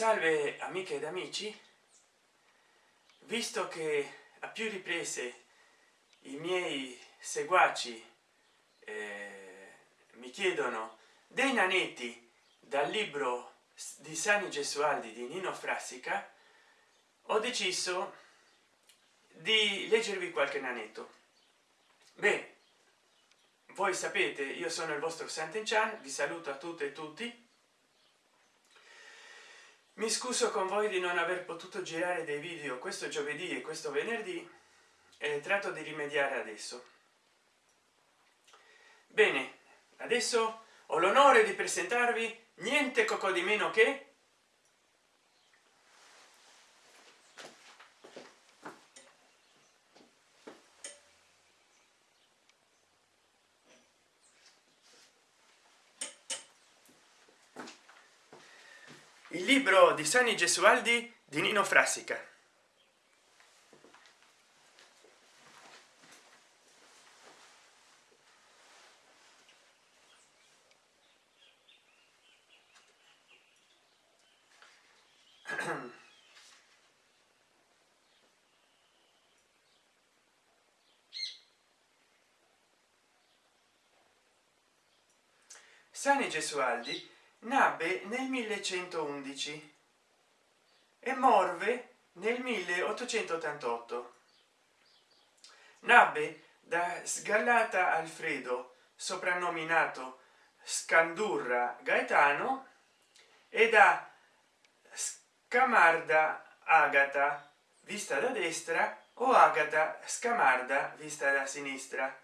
salve amiche ed amici. Visto che a più riprese i miei seguaci eh, mi chiedono dei nanetti dal libro di sani gesualdi di nino frassica ho deciso di leggervi qualche nanetto. Beh voi sapete io sono il vostro Sant'Enchan vi saluto a tutte e tutti mi scuso con voi di non aver potuto girare dei video questo giovedì e questo venerdì e tratto di rimediare adesso. Bene adesso ho l'onore di presentarvi niente coco di meno che libro di sani gesualdi di nino frassica. Sani gesualdi nacque nel 1111 e morve nel 1888 nacque da sgallata alfredo soprannominato scandurra gaetano e da scamarda agata vista da destra o agata scamarda vista da sinistra.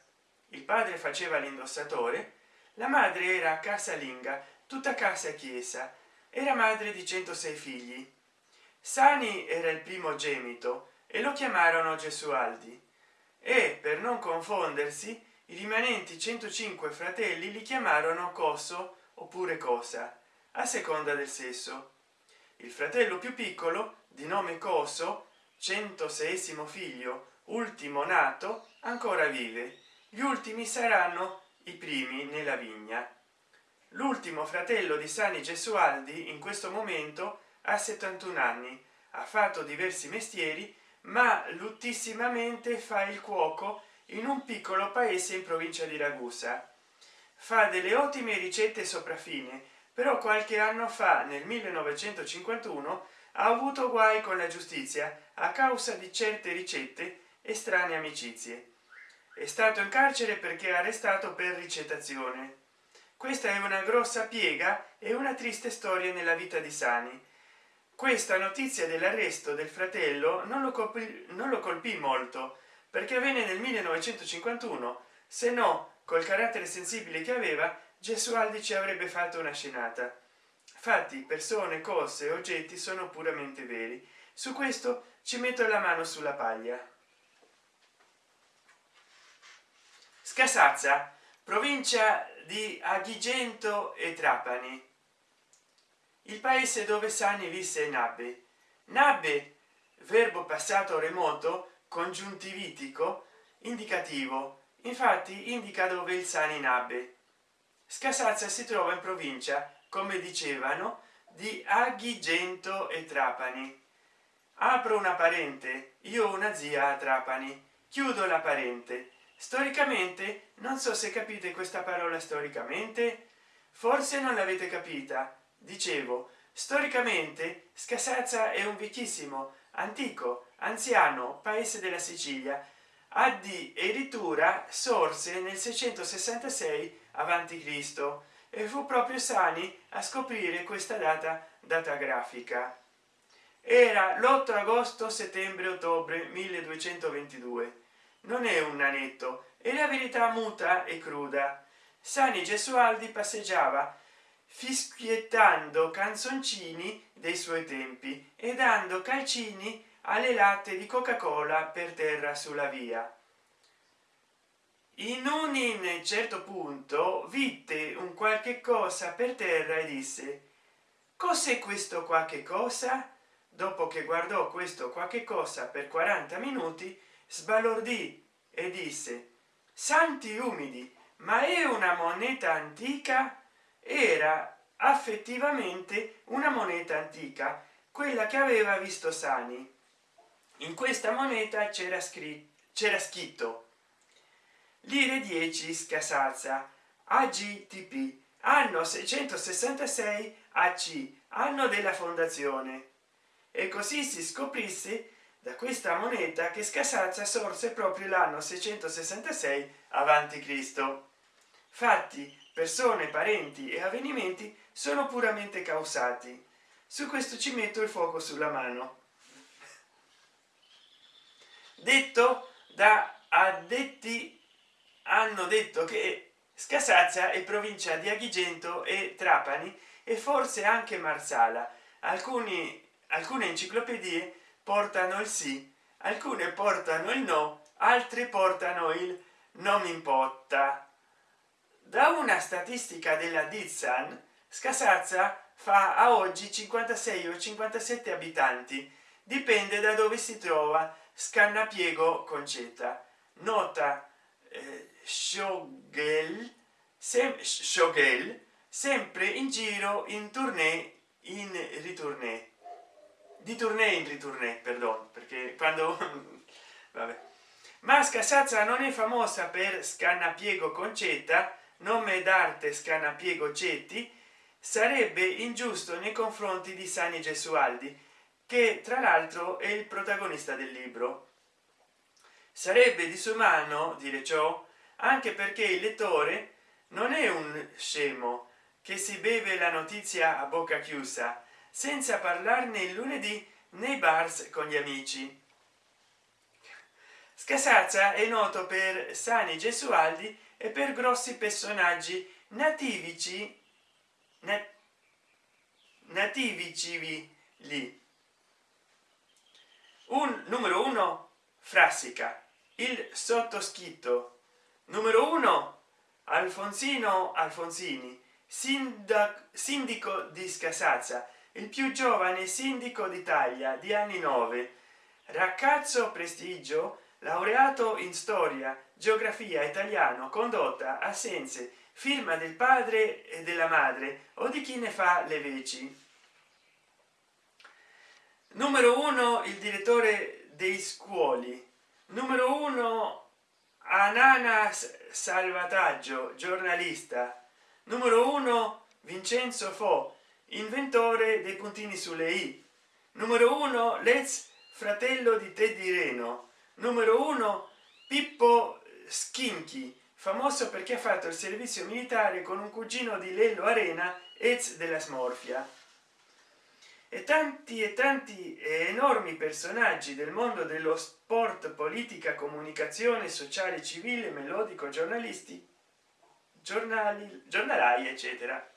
Il padre faceva l'indossatore la madre era casalinga tutta casa chiesa. Era madre di 106 figli. Sani era il primo gemito e lo chiamarono gesualdi e per non confondersi i rimanenti 105 fratelli li chiamarono coso oppure cosa a seconda del sesso. Il fratello più piccolo di nome coso 106 figlio ultimo nato ancora vive. Gli ultimi saranno i primi nella vigna l'ultimo fratello di sani gesualdi in questo momento ha 71 anni. Ha fatto diversi mestieri ma luttissimamente fa il cuoco in un piccolo paese in provincia di ragusa. Fa delle ottime ricette sopraffine però qualche anno fa nel 1951 ha avuto guai con la giustizia a causa di certe ricette e strane amicizie. È stato in carcere perché arrestato per ricettazione questa è una grossa piega e una triste storia nella vita di sani. Questa notizia dell'arresto del fratello non lo colpì non lo colpì molto perché avvenne nel 1951 se no col carattere sensibile che aveva gesualdi ci avrebbe fatto una scenata. Fatti persone cose oggetti sono puramente veri. Su questo ci metto la mano sulla paglia. Scasazza provincia di agrigento e trapani. Il paese dove sani visse nabbe nabbe verbo passato remoto congiuntivitico indicativo. Infatti indica dove il sani nabbe scasazza si trova in provincia come dicevano di agrigento e trapani. Apro una parente io ho una zia a trapani. Chiudo la parente storicamente non so se capite questa parola storicamente. Forse non l'avete capita. Dicevo storicamente scasazza è un vecchissimo antico anziano paese della sicilia. Addirittura sorse nel 666 avanti cristo e fu proprio sani a scoprire questa data data grafica. Era l'8 agosto settembre ottobre 1222 non è un nanetto e la verità muta e cruda. Sani gesualdi passeggiava fischiettando canzoncini dei suoi tempi e dando calcini alle latte di coca cola per terra sulla via. In un in certo punto vide un qualche cosa per terra e disse cos'è questo qualche cosa? Dopo che guardò questo qualche cosa per 40 minuti sbalordì e disse santi umidi ma è una moneta antica? Era affettivamente una moneta antica quella che aveva visto sani. In questa moneta c'era scritto c'era scritto lire 10 scasazza agtp anno 666 ac anno della fondazione. E così si scoprisse da questa moneta che scasazza sorse proprio l'anno 666 avanti cristo. Fatti persone parenti e avvenimenti sono puramente causati. Su questo ci metto il fuoco sulla mano. Detto da addetti hanno detto che scasazza è provincia di agrigento e trapani e forse anche marsala. Alcuni alcune enciclopedie portano il sì alcune portano il no altre portano il non importa. Da una statistica della dizan scasazza fa a oggi 56 o 57 abitanti dipende da dove si trova scannapiego concetta. Nota eh, Shogel, sem, Shogel sempre in giro in tournée in ritournée di tournée in ritournée perdon perché quando vabbè. Ma scasazza non è famosa per scannapiego concetta nome d'arte scannapiego cetti sarebbe ingiusto nei confronti di sani gesualdi che tra l'altro è il protagonista del libro. Sarebbe disumano dire ciò anche perché il lettore non è un scemo che si beve la notizia a bocca chiusa senza parlarne il lunedì nei bars con gli amici. Scasazza è noto per sani gesualdi e per grossi personaggi nativici nat nativici lì un numero uno frassica il sottoscritto. Numero uno alfonsino alfonsini sindaco sindico di scasazza il più giovane sindaco d'italia di anni 9 ragazzo prestigio laureato in storia geografia italiano condotta a senze firma del padre e della madre o di chi ne fa le veci. Numero uno il direttore dei scuoli. Numero uno ananas salvataggio giornalista. Numero uno vincenzo fo inventore dei puntini sulle i. Numero uno let's fratello di teddy reno. Numero uno pippo schinchi famoso perché ha fatto il servizio militare con un cugino di lello arena ex della smorfia. E tanti e tanti enormi personaggi del mondo dello sport politica comunicazione sociale civile melodico giornalisti giornali giornalai eccetera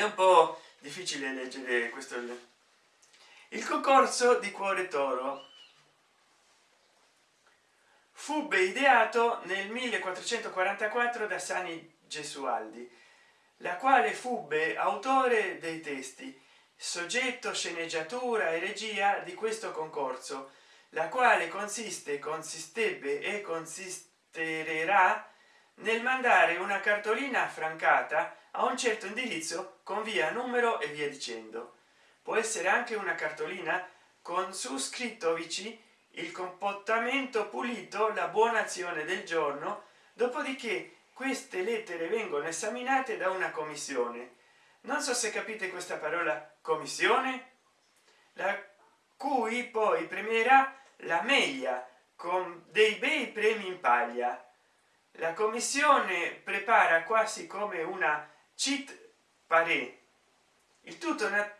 è un po difficile leggere questo il concorso di cuore toro. Fu ideato nel 1444 da sani gesualdi la quale fubbe autore dei testi soggetto sceneggiatura e regia di questo concorso la quale consiste consistebbe e consisterà nel mandare una cartolina affrancata a un certo indirizzo con via numero e via dicendo. Può essere anche una cartolina con su scritto vicino il comportamento pulito la buona azione del giorno dopodiché queste lettere vengono esaminate da una commissione. Non so se capite questa parola commissione la cui poi premierà la meglio con dei bei premi in paglia. La commissione prepara quasi come una cheat pare. Il tutto nat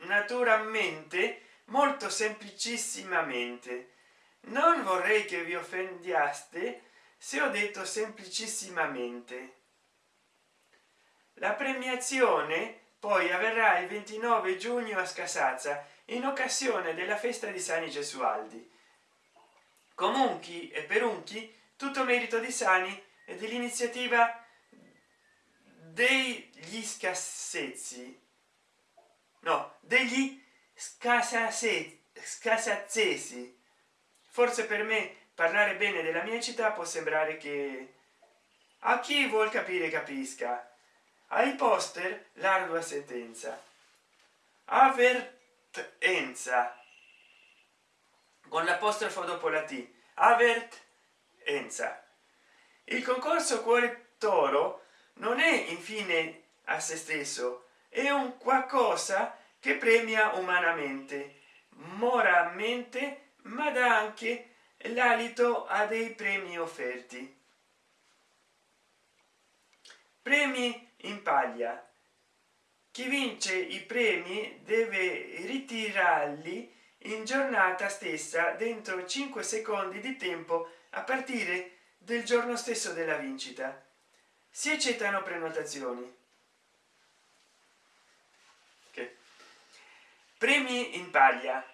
naturalmente molto semplicissimamente. Non vorrei che vi offendiaste se ho detto semplicissimamente. La premiazione poi avverrà il 29 giugno a scasazza in occasione della festa di sani gesualdi. Comunque e per unchi tutto merito di sani e dell'iniziativa degli scassezzi no degli scasazzesi forse per me parlare bene della mia città può sembrare che a chi vuol capire capisca. Ai poster l'ardua sentenza. Avvertenza con l'apostrofo dopo la t. Avvertenza il concorso cuore toro non è infine a se stesso è un qualcosa che premia umanamente moralmente ma dà anche l'alito a dei premi offerti. Premi in paglia. Chi vince i premi deve ritirarli in giornata stessa dentro 5 secondi di tempo a partire del giorno stesso della vincita si accettano prenotazioni. Okay. premi in paglia.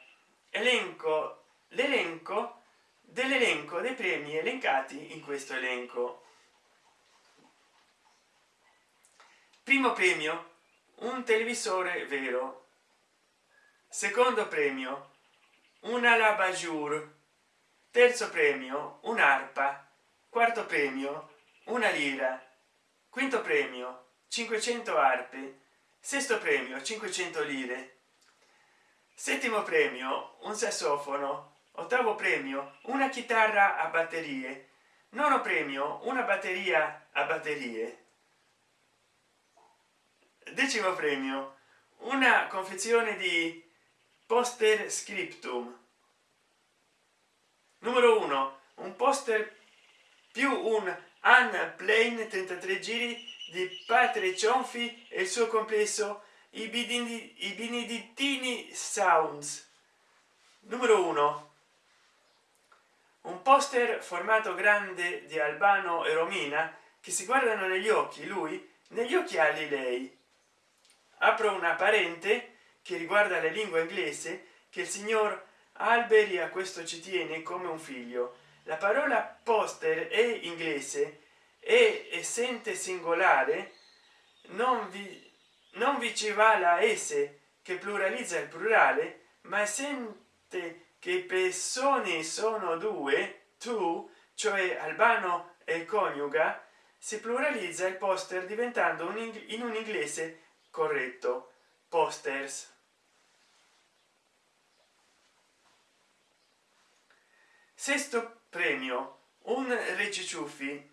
Elenco l'elenco dell'elenco dei premi elencati in questo elenco. Primo premio un televisore vero. Secondo premio una labajur terzo premio un'arpa. Quarto premio una lira quinto premio 500 arpe. Sesto premio 500 lire. Settimo premio un sassofono. Ottavo premio una chitarra a batterie. Nono premio una batteria a batterie. Decimo premio una confezione di poster scriptum. Numero uno un poster più un unplane 33 giri di padre cionfi e il suo complesso i bidini i benedittini sounds. Numero uno. Un poster formato grande di albano e romina che si guardano negli occhi lui negli occhiali lei. Apro una parente che riguarda la lingua inglese che il signor alberi a questo ci tiene come un figlio la parola poster è inglese e essente singolare non vi non vi ci va la s che pluralizza il plurale ma essente che persone sono due tu cioè albano e coniuga si pluralizza il poster diventando un in un inglese corretto. Posters. Sesto premio un regiciuffi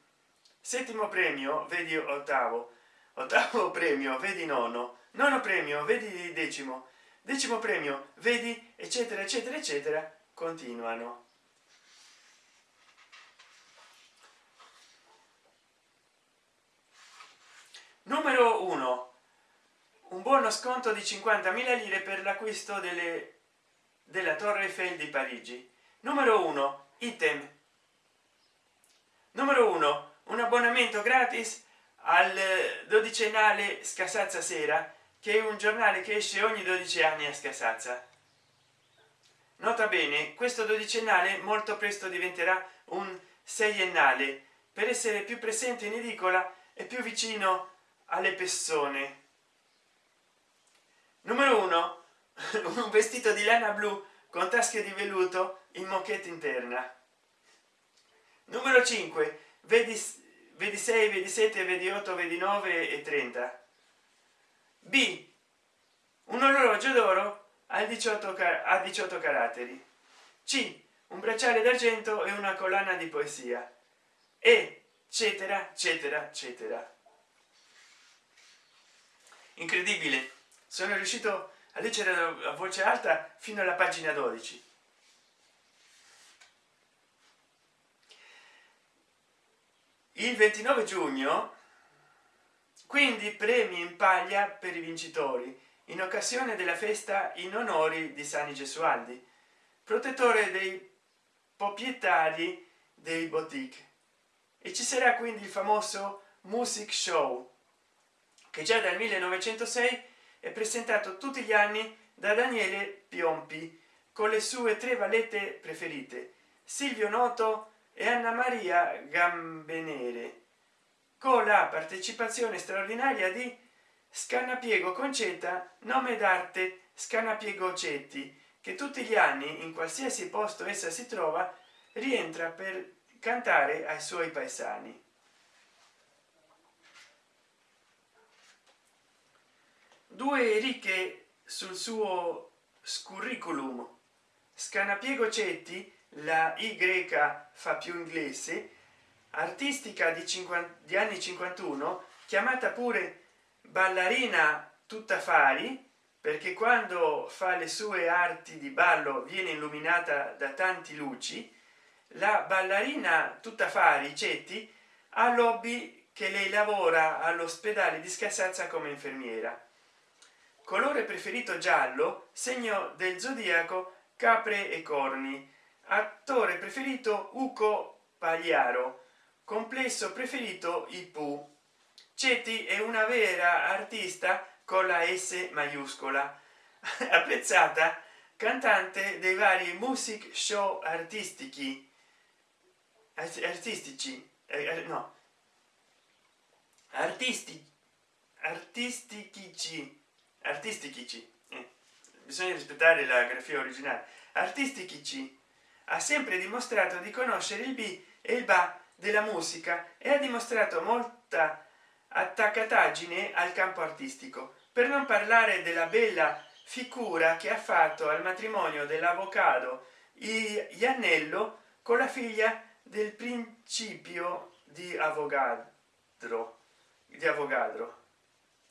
settimo premio vedi ottavo. Ottavo premio vedi nono. Nono premio vedi decimo. Decimo premio vedi eccetera eccetera eccetera continuano. Numero uno. Un buono sconto di 50.000 lire per l'acquisto delle della torre eiffel di parigi. Numero uno item. Numero uno un abbonamento gratis al dodicennale scasazza sera che è un giornale che esce ogni 12 anni a scasazza. Nota bene questo dodicennale molto presto diventerà un seiennale. Per essere più presente in edicola e più vicino alle persone. Numero uno un vestito di lana blu con tasche di velluto in moquette interna numero 5 vedi vedi 6 vedi 7 vedi 8 vedi 9 e 30 b un orologio d'oro a 18 a 18 caratteri. C un bracciale d'argento e una collana di poesia. E eccetera eccetera eccetera. Incredibile. Sono riuscito a leggere a voce alta fino alla pagina 12 il 29 giugno quindi premi in paglia per i vincitori in occasione della festa in onori di sani gesualdi protettore dei proprietari dei boutique. E ci sarà quindi il famoso music show che già dal 1906 è presentato tutti gli anni da daniele piompi con le sue tre vallette preferite silvio noto e anna maria gambenere con la partecipazione straordinaria di scannapiego concetta nome d'arte scannapiego cetti che tutti gli anni in qualsiasi posto essa si trova rientra per cantare ai suoi paesani due ricche sul suo curriculum scanapiego cetti la y fa più inglese artistica di 50 di anni 51 chiamata pure ballerina tutta fari perché quando fa le sue arti di ballo viene illuminata da tanti luci la ballerina tutta fari cetti ha lobby che lei lavora all'ospedale di scassazza come infermiera colore preferito giallo? Segno del zodiaco capre e corni. Attore preferito uco pagliaro. Complesso preferito ipu. Ceti è una vera artista con la s maiuscola. Apprezzata? Cantante dei vari music show artistici. Artistici eh, eh no. Artisti artistici artistici eh, bisogna rispettare la grafia originale. Artistici ha sempre dimostrato di conoscere il b e il ba della musica e ha dimostrato molta attaccataggine al campo artistico. Per non parlare della bella figura che ha fatto al matrimonio dell'avvocato iannello con la figlia del principio di avogadro di avogadro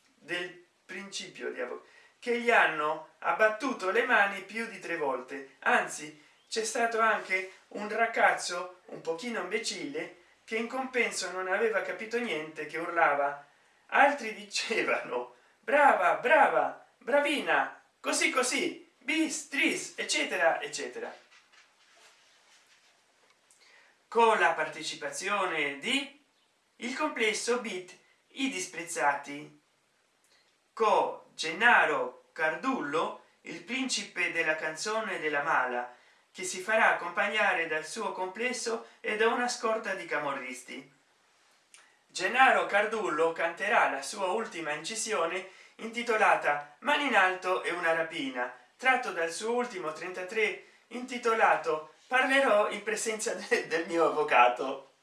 del principio di avogadro che gli hanno abbattuto le mani più di tre volte. Anzi c'è stato anche un ragazzo un pochino imbecille che in compenso non aveva capito niente che urlava. Altri dicevano brava brava bravina così così bis tris eccetera eccetera. Con la partecipazione di il complesso bit i disprezzati co gennaro cardullo il principe della canzone della mala che si farà accompagnare dal suo complesso e da una scorta di camorristi. Gennaro cardullo canterà la sua ultima incisione intitolata mani in alto e una rapina tratto dal suo ultimo 33 intitolato parlerò in presenza de del mio avvocato.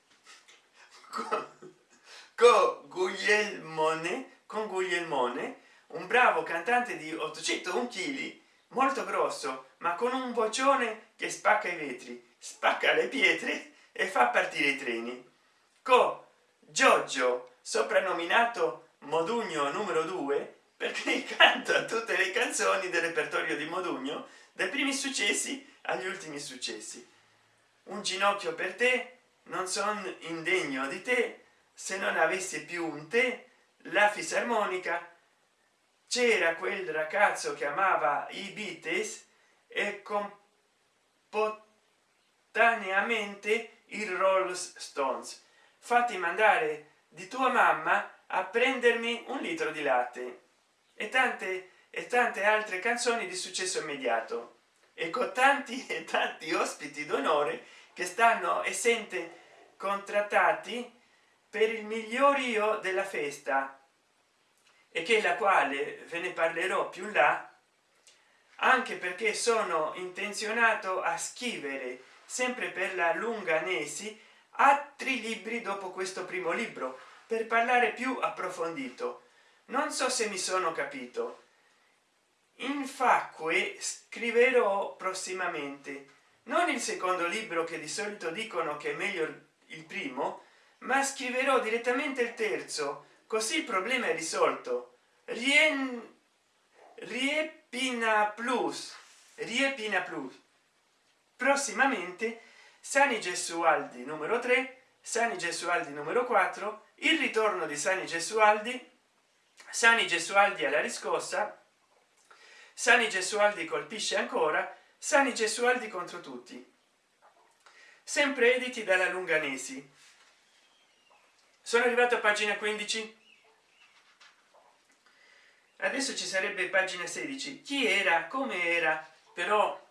Con guglielmone con guglielmone un bravo cantante di 801 kg molto grosso ma con un vocione che spacca i vetri spacca le pietre e fa partire i treni. Co. Giorgio soprannominato modugno numero 2 perché canta tutte le canzoni del repertorio di modugno dai primi successi agli ultimi successi. Un ginocchio per te non son indegno di te se non avessi più un te la fisarmonica c'era quel ragazzo che amava i Beatles e contemporaneamente i Rolling Stones. Fatti mandare di tua mamma a prendermi un litro di latte e tante e tante altre canzoni di successo immediato. E con tanti e tanti ospiti d'onore che stanno e sente contrattati per il migliorio della festa e che la quale ve ne parlerò più là anche perché sono intenzionato a scrivere sempre per la lunganesi altri libri dopo questo primo libro per parlare più approfondito. Non so se mi sono capito. Infatti scriverò prossimamente non il secondo libro che di solito dicono che è meglio il primo ma scriverò direttamente il terzo così il problema è risolto. Rien... riepina plus riepina plus. Prossimamente sani gesualdi numero 3 sani gesualdi numero 4 il ritorno di sani gesualdi sani gesualdi alla riscossa sani gesualdi colpisce ancora sani gesualdi contro tutti. Sempre editi dalla lunganesi sono arrivato a pagina 15 adesso ci sarebbe pagina 16 chi era come era però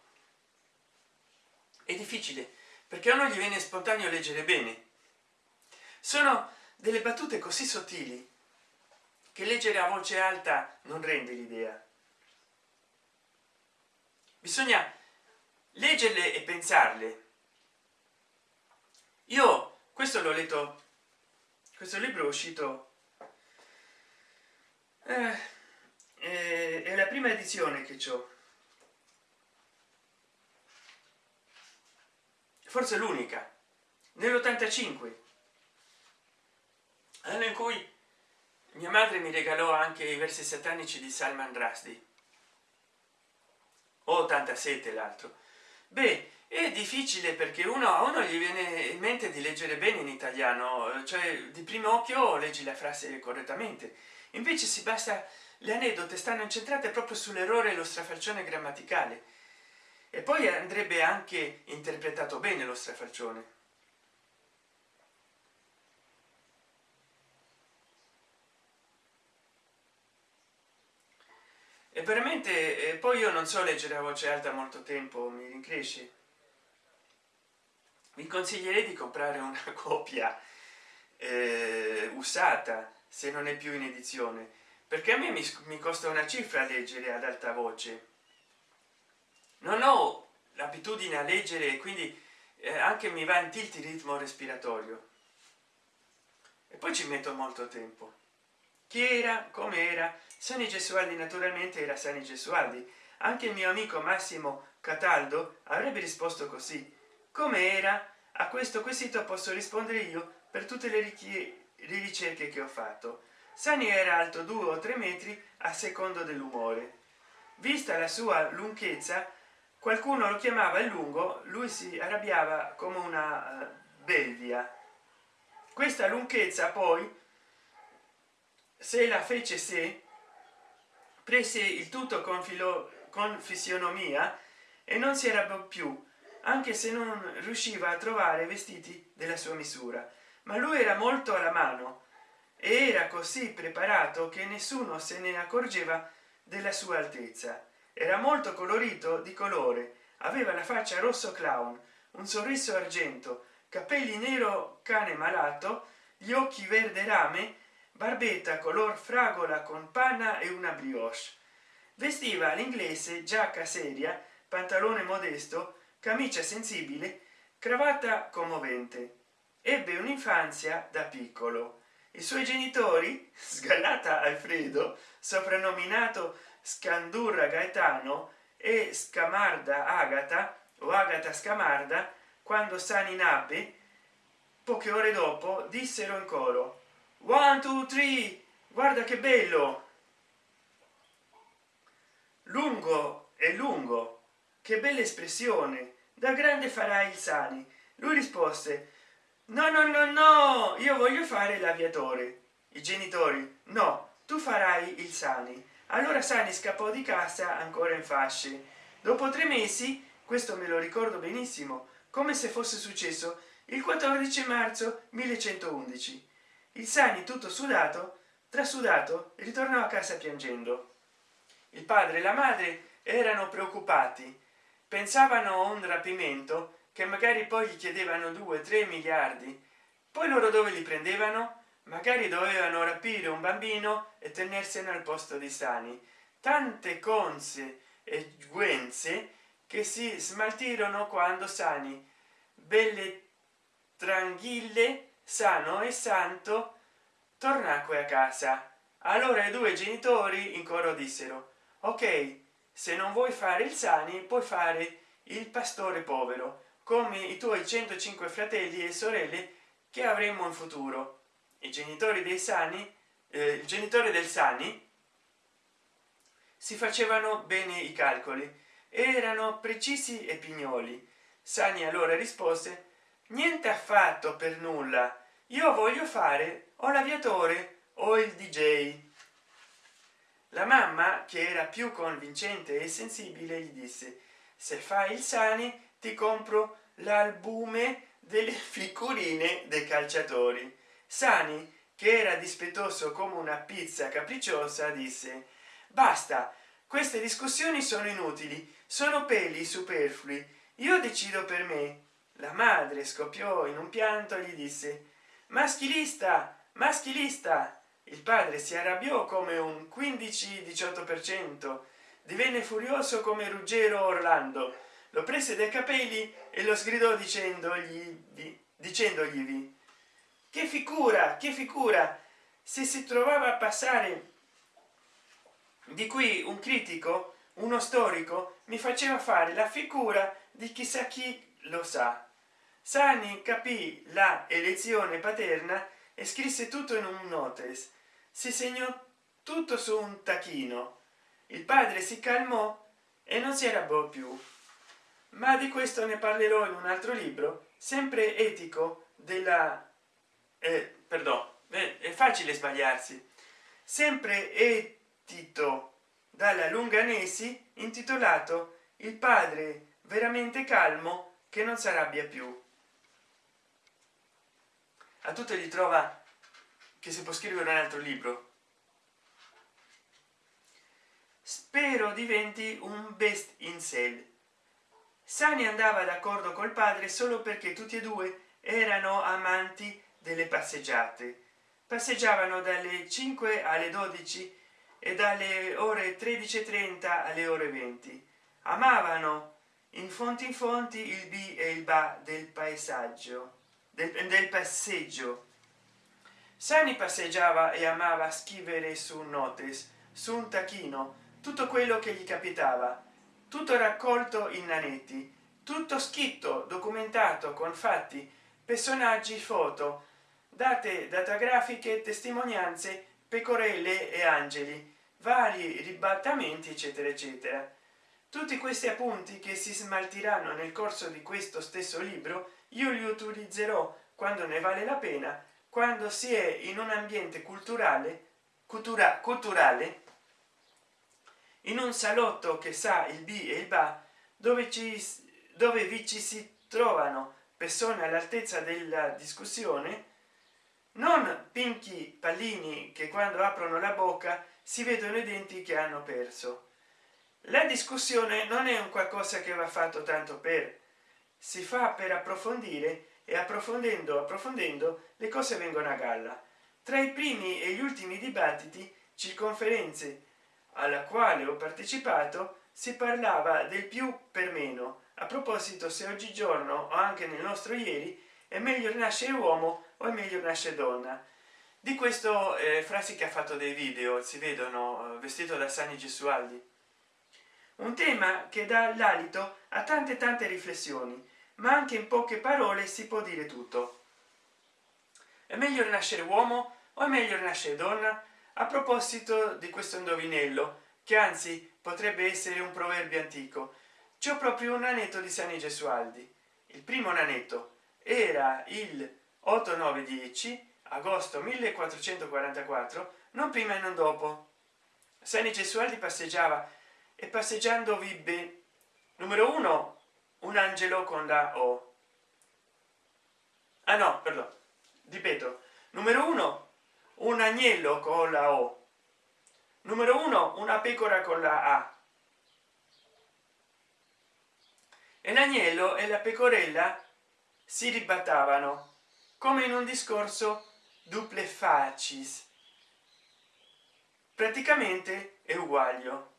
è difficile perché a uno gli viene spontaneo leggere bene. Sono delle battute così sottili che leggere a voce alta non rende l'idea. Bisogna leggerle e pensarle. Io questo l'ho letto questo libro è uscito eh, è la prima edizione che ho forse l'unica nell'85 anno in cui mia madre mi regalò anche i versi satanici di salman rushdie. O 87 l'altro beh è difficile perché uno a uno gli viene in mente di leggere bene in italiano cioè di primo occhio leggi la frase correttamente. Invece si basta le aneddote stanno incentrate proprio sull'errore e lo strafalcione grammaticale. E poi andrebbe anche interpretato bene lo strafalcione e veramente eh, poi io non so leggere a voce alta molto tempo mi rincresce. Vi consiglierei di comprare una copia eh, usata se non è più in edizione perché a me mi, mi costa una cifra leggere ad alta voce. Non ho l'abitudine a leggere e quindi eh, anche mi va in tilt il ritmo respiratorio. E poi ci metto molto tempo chi era? Come era? Sani gesualdi naturalmente era sani gesualdi. Anche il mio amico massimo cataldo avrebbe risposto così. Come era? A questo quesito posso rispondere io per tutte le, ricerche che ho fatto. Sani era alto due o tre metri a secondo dell'umore. Vista la sua lunghezza qualcuno lo chiamava il lungo lui si arrabbiava come una uh, belvia. Questa lunghezza poi se la fece se prese il tutto con filo con fisionomia e non si arrabbiò più anche se non riusciva a trovare vestiti della sua misura. Ma lui era molto alla mano e era così preparato che nessuno se ne accorgeva della sua altezza. Era molto colorito di colore aveva la faccia rosso clown un sorriso argento capelli nero cane malato gli occhi verde rame barbetta color fragola con panna e una brioche. Vestiva l'inglese giacca seria pantalone modesto camicia sensibile cravatta commovente. Ebbe un'infanzia da piccolo. I suoi genitori sgallata alfredo soprannominato scandurra gaetano e scamarda agata o agata scamarda quando sani nacque poche ore dopo dissero in coro one two three. Guarda che bello. Lungo e lungo. Che bella espressione. Da grande farai il sani. Lui rispose no no no no io voglio fare l'aviatore. I genitori no tu farai il sani. Allora sani scappò di casa ancora in fasce. Dopo tre mesi questo me lo ricordo benissimo come se fosse successo il 14 marzo 1111 il sani tutto sudato trasudato ritornò a casa piangendo. Il padre e la madre erano preoccupati. Pensavano a un rapimento che magari poi gli chiedevano 2 3 miliardi. Poi loro dove li prendevano? Magari dovevano rapire un bambino e tenersene al posto di sani. Tante conse e guenze che si smaltirono quando sani belle tranquille sano e santo tornacque a casa. Allora i due genitori in coro dissero ok se non vuoi fare il sani puoi fare il pastore povero come i tuoi 105 fratelli e sorelle che avremo in futuro. I genitori dei sani eh, il genitore del sani si facevano bene i calcoli. Erano precisi e pignoli. Sani allora rispose niente affatto per nulla. Io voglio fare o l'aviatore o il dj la mamma che era più convincente e sensibile gli disse se fai il sani ti compro l'albume delle figurine dei calciatori. Sani che era dispettoso come una pizza capricciosa disse basta queste discussioni sono inutili sono peli superflui. Io decido per me la madre scoppiò in un pianto e gli disse maschilista maschilista il padre si arrabbiò come un 15 18 per cento. Divenne furioso come ruggero orlando. Lo prese dai capelli e lo sgridò dicendogli dicendogli che figura che figura! Se si trovava a passare di cui un critico uno storico mi faceva fare la figura di chissà chi lo sa sani capì la elezione paterna e scrisse tutto in un notes. Si segnò tutto su un tachino. Il padre si calmò e non si arrabbiò più. Ma di questo ne parlerò in un altro libro sempre etico della eh, perdono è facile sbagliarsi. Sempre etito dalla lunganesi intitolato il padre veramente calmo che non si arrabbia più a tutte gli trova che si può scrivere un altro libro. Spero diventi un best in sale. Sani andava d'accordo col padre solo perché tutti e due erano amanti delle passeggiate. Passeggiavano dalle 5 alle 12 e dalle ore 13:30 alle ore 20 amavano in fonti in fonti il b e il ba del paesaggio del, del passeggio. Sani passeggiava e amava scrivere su notes su un tachino tutto quello che gli capitava. Tutto raccolto in nanetti tutto scritto documentato con fatti personaggi foto date datagrafiche testimonianze pecorelle e angeli vari ribattamenti eccetera eccetera. Tutti questi appunti che si smaltiranno nel corso di questo stesso libro io li utilizzerò quando ne vale la pena quando si è in un ambiente culturale cultura, culturale in un salotto che sa il b e il ba dove ci dove vi ci si trovano persone all'altezza della discussione non pinchi pallini che quando aprono la bocca si vedono i denti che hanno perso. La discussione non è un qualcosa che va fatto tanto per si fa per approfondire e approfondendo approfondendo le cose vengono a galla. Tra i primi e gli ultimi dibattiti circonferenze alla quale ho partecipato si parlava del più per meno. A proposito se oggigiorno o anche nel nostro ieri è meglio nascere uomo o è meglio nascere donna? Di questo eh, frasi che ha fatto dei video si vedono eh, vestito da sani gesualdi un tema che dà l'alito a tante tante riflessioni ma anche in poche parole si può dire tutto. È meglio nascere uomo o è meglio nascere donna? A proposito di questo indovinello che anzi potrebbe essere un proverbio antico c'è proprio un anetto di sani gesualdi. Il primo nanetto era il 8 9 10 agosto 1444 non prima e non dopo. Sani gesualdi passeggiava e passeggiando vibbe numero uno un angelo con la o. Ah no perdono ripeto numero uno un agnello con la o. Numero uno una pecora con la a. E l'agnello e la pecorella si ribattavano come in un discorso duple facis. Praticamente è uguaglio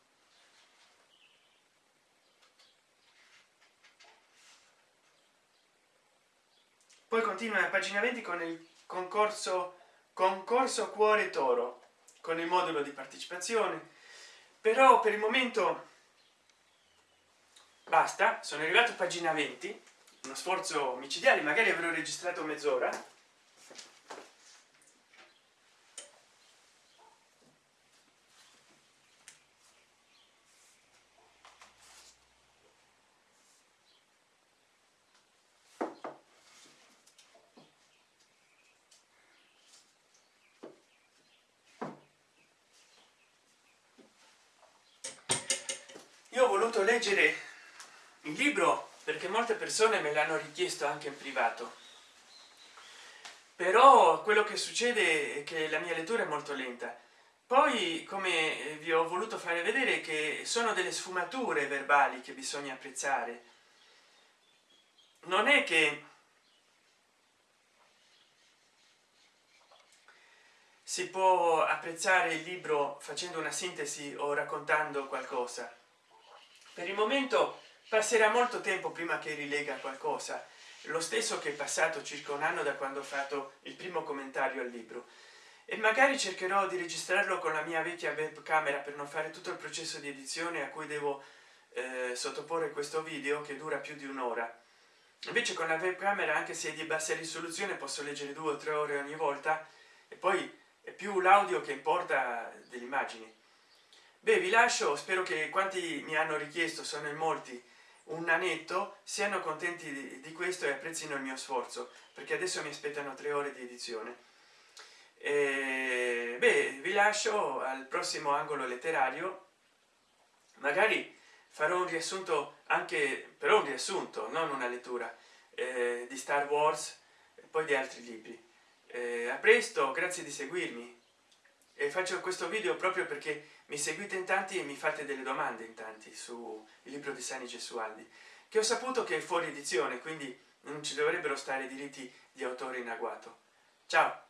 poi continua a pagina 20 con il concorso concorso cuore toro con il modulo di partecipazione. Però per il momento basta. Sono arrivato a pagina 20 uno sforzo micidiale magari avrò registrato mezz'ora io ho voluto leggere il libro perché molte persone me l'hanno richiesto anche in privato. Però quello che succede è che la mia lettura è molto lenta. Poi come vi ho voluto fare vedere che sono delle sfumature verbali che bisogna apprezzare. Non è che si può apprezzare il libro facendo una sintesi o raccontando qualcosa per il momento passerà molto tempo prima che rilega qualcosa lo stesso che è passato circa un anno da quando ho fatto il primo commentario al libro. E magari cercherò di registrarlo con la mia vecchia webcamera per non fare tutto il processo di edizione a cui devo eh, sottoporre questo video che dura più di un'ora. Invece con la webcamera anche se è di bassa risoluzione posso leggere due o tre ore ogni volta e poi è più l'audio che importa delle immagini beh vi lascio spero che quanti mi hanno richiesto sono in molti. Un nanetto siano contenti di, di questo e apprezzino il mio sforzo perché adesso mi aspettano tre ore di edizione. E beh vi lascio al prossimo angolo letterario. Magari farò un riassunto anche però un riassunto non una lettura eh, di star wars e poi di altri libri. Eh, a presto grazie di seguirmi. E faccio questo video proprio perché mi seguite in tanti e mi fate delle domande in tanti su il libro di sani gesualdi che ho saputo che è fuori edizione quindi non ci dovrebbero stare diritti di autore in agguato. Ciao